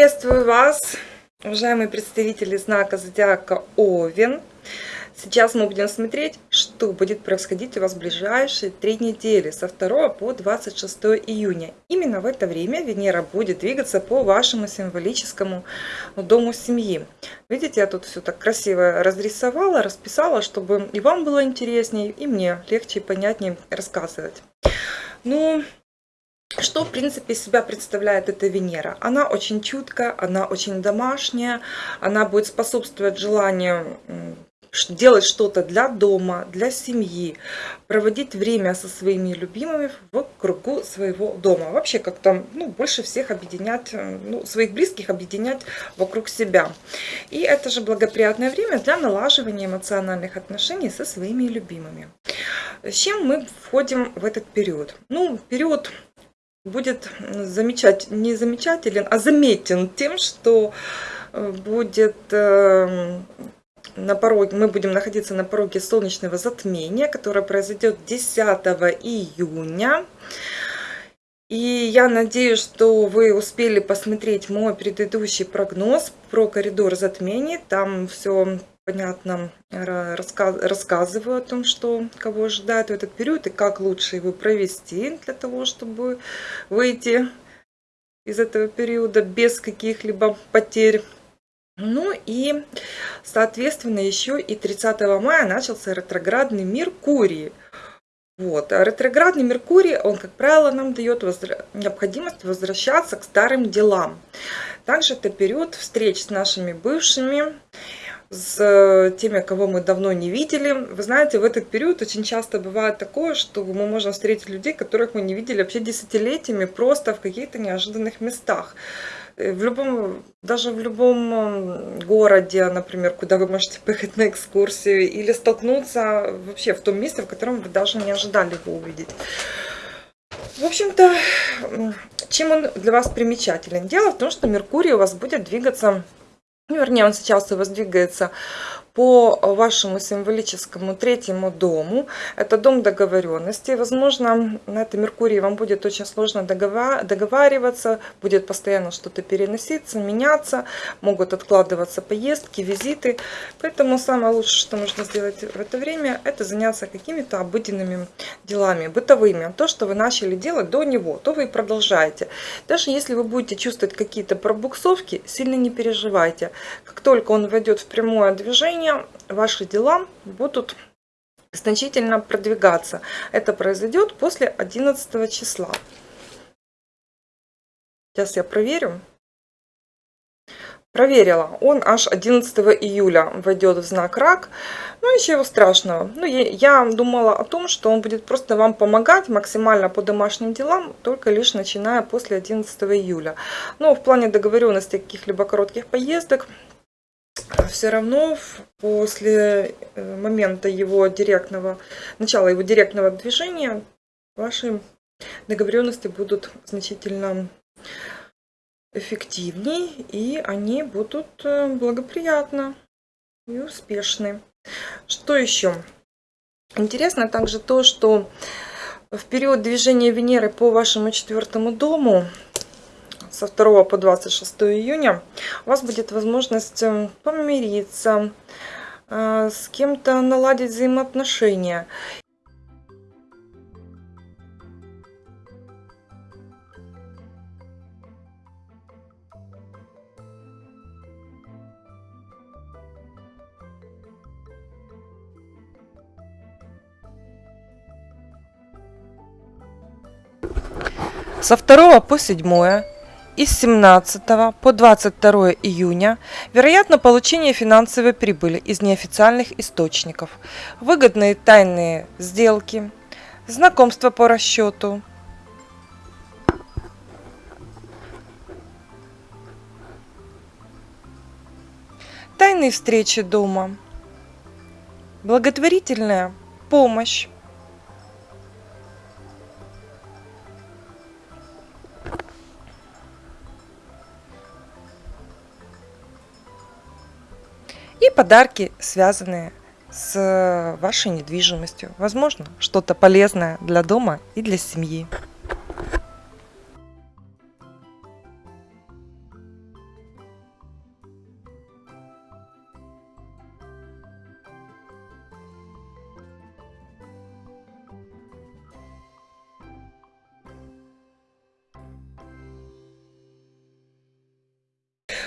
Приветствую вас, уважаемые представители знака Зодиака Овен. Сейчас мы будем смотреть, что будет происходить у вас в ближайшие три недели, со 2 по 26 июня. Именно в это время Венера будет двигаться по вашему символическому дому семьи. Видите, я тут все так красиво разрисовала, расписала, чтобы и вам было интереснее, и мне легче и понятнее рассказывать. Ну, что, в принципе, себя представляет эта Венера? Она очень чуткая, она очень домашняя, она будет способствовать желанию делать что-то для дома, для семьи, проводить время со своими любимыми в кругу своего дома. Вообще как-то ну, больше всех объединять, ну, своих близких объединять вокруг себя. И это же благоприятное время для налаживания эмоциональных отношений со своими любимыми. С чем мы входим в этот период? Ну, период будет замечать, не замечателен, а заметен тем, что э, будет эм, на пороге, мы будем находиться на пороге солнечного затмения, которое произойдет 10 июня. И я надеюсь, что вы успели посмотреть мой предыдущий прогноз про коридор затмений. Там все понятно рассказ, рассказываю о том, что кого ожидает в этот период и как лучше его провести для того, чтобы выйти из этого периода без каких-либо потерь. Ну и, соответственно, еще и 30 мая начался ретроградный Меркурий. Вот. А ретроградный Меркурий, он, как правило, нам дает возра... необходимость возвращаться к старым делам. Также это период встреч с нашими бывшими, с э, теми, кого мы давно не видели. Вы знаете, в этот период очень часто бывает такое, что мы можем встретить людей, которых мы не видели вообще десятилетиями, просто в каких-то неожиданных местах. Э, в любом, даже в любом городе, например, куда вы можете поехать на экскурсию, или столкнуться вообще в том месте, в котором вы даже не ожидали его увидеть. В общем-то, чем он для вас примечателен? Дело в том, что Меркурий у вас будет двигаться вернее, он сейчас у вас по вашему символическому третьему дому. Это дом договоренности. Возможно, на это Меркурии вам будет очень сложно договариваться, будет постоянно что-то переноситься, меняться, могут откладываться поездки, визиты. Поэтому самое лучшее, что нужно сделать в это время, это заняться какими-то обыденными делами, бытовыми. То, что вы начали делать до него, то вы и продолжаете. Даже если вы будете чувствовать какие-то пробуксовки, сильно не переживайте. Как только он войдет в прямое движение, менее, ваши дела будут значительно продвигаться. Это произойдет после 11 числа. Сейчас я проверю. Проверила. Он аж 11 июля войдет в знак рак. Ну, ничего страшного. Ну, я, я думала о том, что он будет просто вам помогать максимально по домашним делам, только лишь начиная после 11 июля. Но в плане договоренности каких-либо коротких поездок все равно после э, момента его директного, начала его директного движения ваши договоренности будут значительно эффективнее и они будут э, благоприятны и успешны. Что еще? Интересно также то, что в период движения Венеры по вашему четвертому дому со 2 по 26 июня у вас будет возможность эм, помириться, э, с кем-то наладить взаимоотношения. Со 2 по 7 и с 17 по 22 июня вероятно получение финансовой прибыли из неофициальных источников, выгодные тайные сделки, знакомства по расчету, тайные встречи дома, благотворительная помощь, и подарки, связанные с вашей недвижимостью. Возможно, что-то полезное для дома и для семьи.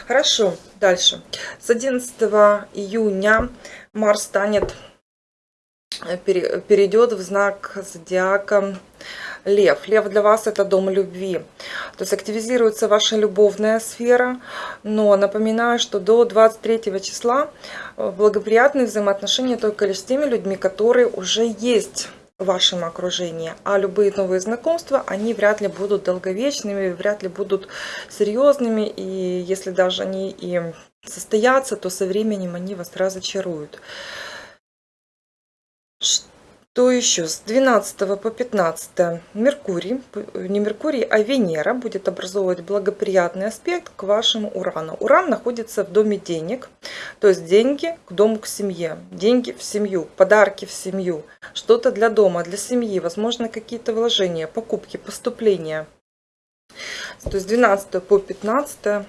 Хорошо, дальше. С 11 июня Марс станет, э, перейдет в знак зодиака Лев. Лев для вас это дом любви. То есть активизируется ваша любовная сфера. Но напоминаю, что до 23 числа э, благоприятные взаимоотношения только лишь с теми людьми, которые уже есть в вашем окружении. А любые новые знакомства, они вряд ли будут долговечными, вряд ли будут серьезными. И если даже они и состоятся, то со временем они вас разочаруют. Что еще? С 12 по 15 Меркурий, не Меркурий, а Венера будет образовывать благоприятный аспект к вашему Урану. Уран находится в доме денег, то есть деньги к дому, к семье, деньги в семью, подарки в семью, что-то для дома, для семьи, возможно какие-то вложения, покупки, поступления. То есть 12 по 15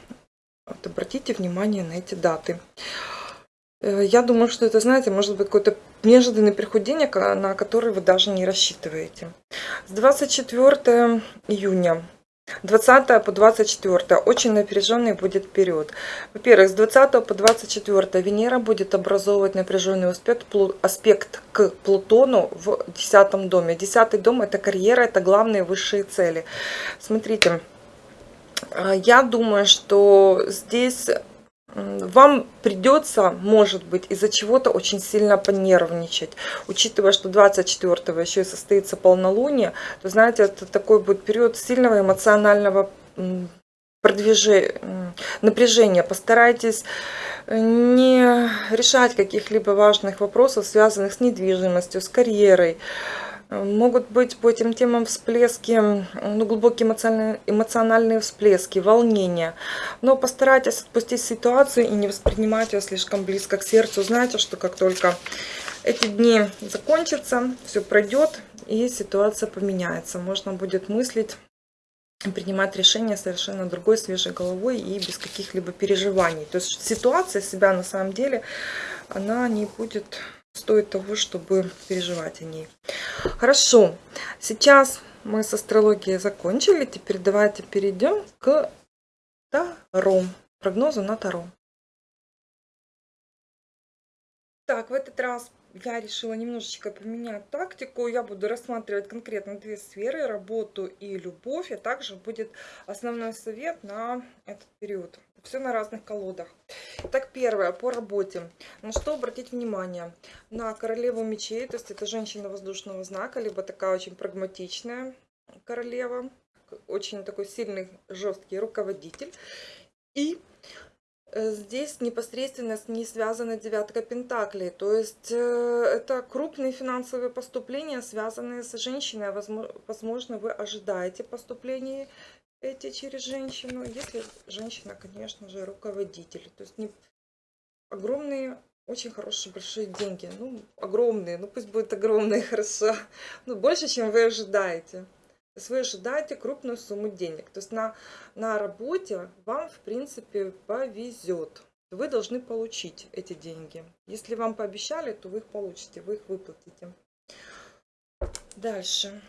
вот обратите внимание на эти даты. Э, я думаю, что это, знаете, может быть какой-то неожиданный приход денег, на который вы даже не рассчитываете. С 24 июня 20 по 24 очень напряженный будет период. Во-первых, с 20 по 24 Венера будет образовывать напряженный аспект, аспект к Плутону в 10 доме. 10 дом это карьера, это главные высшие цели. Смотрите, а, я думаю, что здесь вам придется, может быть, из-за чего-то очень сильно понервничать. Учитывая, что 24-го еще и состоится полнолуние, то, знаете, это такой будет период сильного эмоционального продвижения, напряжения. Постарайтесь э, не решать каких-либо важных вопросов, связанных с недвижимостью, с карьерой. Могут быть по этим темам всплески, ну, глубокие эмоциональные, эмоциональные всплески, волнения. Но постарайтесь отпустить ситуацию и не воспринимать ее слишком близко к сердцу. Знаете, что как только эти дни закончатся, все пройдет и ситуация поменяется. Можно будет мыслить принимать решения совершенно другой, свежей головой и без каких-либо переживаний. То есть ситуация себя на самом деле, она не будет стоит того, чтобы переживать о ней. Хорошо, сейчас мы с астрологией закончили. Теперь давайте перейдем к Таро, прогнозу на Таро. Так, в этот раз я решила немножечко поменять тактику. Я буду рассматривать конкретно две сферы, работу и любовь. А также будет основной совет на этот период. Все на разных колодах. Так, первое, по работе. На что обратить внимание? На королеву мечей, то есть это женщина воздушного знака, либо такая очень прагматичная королева, очень такой сильный, жесткий руководитель. И э, здесь непосредственно с ней связана девятка пентаклей. То есть э, это крупные финансовые поступления, связанные с женщиной. Возможно, вы ожидаете поступления эти через женщину, если женщина, конечно же, руководитель. То есть не огромные, очень хорошие большие деньги. Ну, огромные, ну пусть будет огромные, хорошо. Ну, больше, чем вы ожидаете. То есть вы ожидаете крупную сумму денег. То есть на, на работе вам, в принципе, повезет. Вы должны получить эти деньги. Если вам пообещали, то вы их получите, вы их выплатите. Дальше.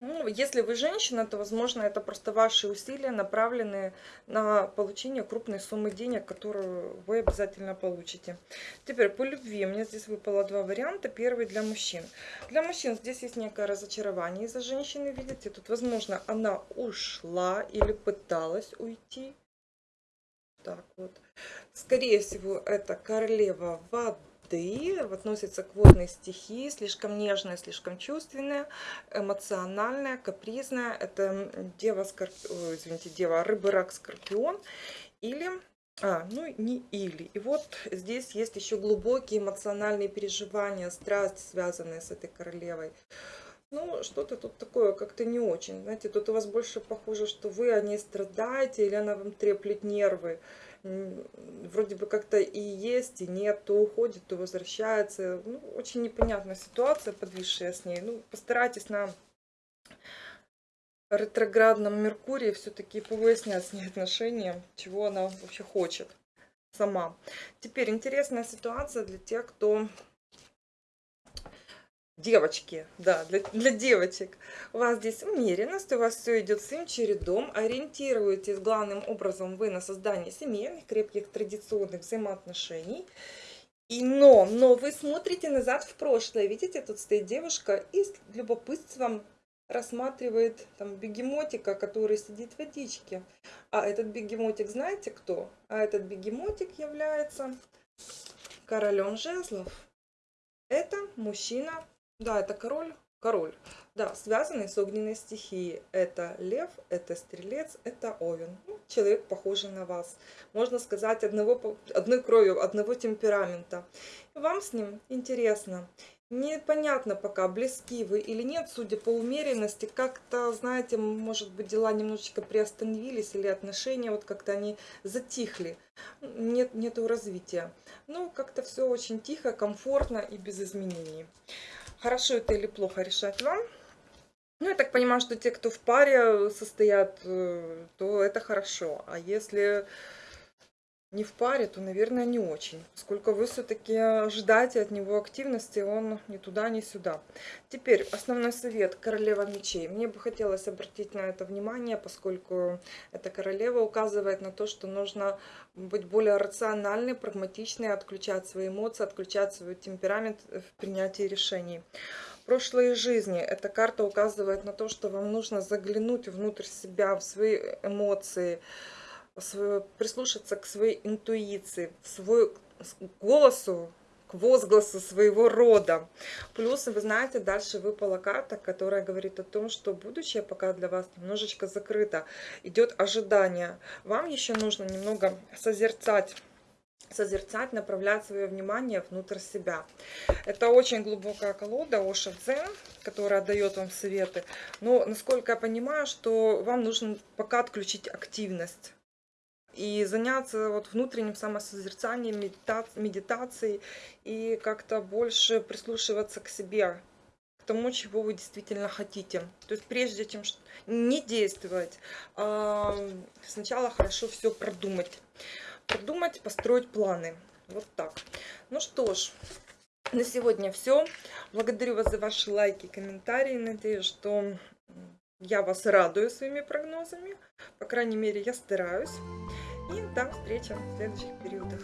Ну, если вы женщина, то, возможно, это просто ваши усилия, направленные на получение крупной суммы денег, которую вы обязательно получите. Теперь по любви. Мне здесь выпало два варианта. Первый для мужчин. Для мужчин здесь есть некое разочарование из-за женщины, видите. Тут, возможно, она ушла или пыталась уйти. Так вот. Скорее всего, это королева воды воды, относится к водной стихии, слишком нежная, слишком чувственная, эмоциональная, капризная. Это дева, скорп... извините, дева рыбы, рак, скорпион. Или а, ну не или. И вот здесь есть еще глубокие эмоциональные переживания, страсть, связанные с этой королевой. Ну, что-то тут такое как-то не очень. Знаете, тут у вас больше похоже, что вы о ней страдаете, или она вам треплет нервы вроде бы как-то и есть, и нет, то уходит, то возвращается. Ну, очень непонятная ситуация, подвисшая с ней. Ну, постарайтесь на ретроградном Меркурии все-таки повыяснять с ней отношения, чего она вообще хочет сама. Теперь интересная ситуация для тех, кто Девочки, да, для, для девочек. У вас здесь умеренность, у вас все идет своим чередом. Ориентируетесь главным образом вы на создание семейных, крепких, традиционных взаимоотношений. И но, но вы смотрите назад в прошлое. Видите, тут стоит девушка и с любопытством рассматривает там бегемотика, который сидит в водичке. А этот бегемотик знаете кто? А этот бегемотик является королем жезлов. Это мужчина да, это король. Король. Да, связанный с огненной стихией. Это лев, это стрелец, это овен. Ну, человек, похожий на вас. Можно сказать, одного, одной кровью, одного темперамента. вам с ним интересно. Непонятно пока, близки вы или нет, судя по умеренности. Как-то, знаете, может быть, дела немножечко приостановились или отношения, вот как-то они затихли. Нет, нету развития. Ну, как-то все очень тихо, комфортно и без изменений. Хорошо это или плохо решать вам. Ну, я так понимаю, что те, кто в паре состоят, э, то это хорошо. А если не в паре, то, наверное, не очень. Поскольку вы все-таки ждаете от него активности, он ни туда, ни сюда. Теперь основной совет королева мечей. Мне бы хотелось обратить на это внимание, поскольку эта королева указывает на то, что нужно быть более рациональной, прагматичной, отключать свои эмоции, отключать свой темперамент в принятии решений прошлой жизни. Эта карта указывает на то, что вам нужно заглянуть внутрь себя, в свои эмоции, прислушаться к своей интуиции, к свой голосу, к возгласу своего рода. Плюс, вы знаете, дальше выпала карта, которая говорит о том, что будущее пока для вас немножечко закрыто. Идет ожидание. Вам еще нужно немного созерцать созерцать, направлять свое внимание внутрь себя. Это очень глубокая колода Оша Дзен, которая дает вам советы. Но, насколько я понимаю, что вам нужно пока отключить активность и заняться вот внутренним самосозерцанием, медитацией и как-то больше прислушиваться к себе, к тому, чего вы действительно хотите. То есть прежде чем не действовать, а сначала хорошо все продумать. Продумать, построить планы. Вот так. Ну что ж, на сегодня все. Благодарю вас за ваши лайки, комментарии. Надеюсь, что я вас радую своими прогнозами. По крайней мере, я стараюсь. И до встречи в следующих периодах.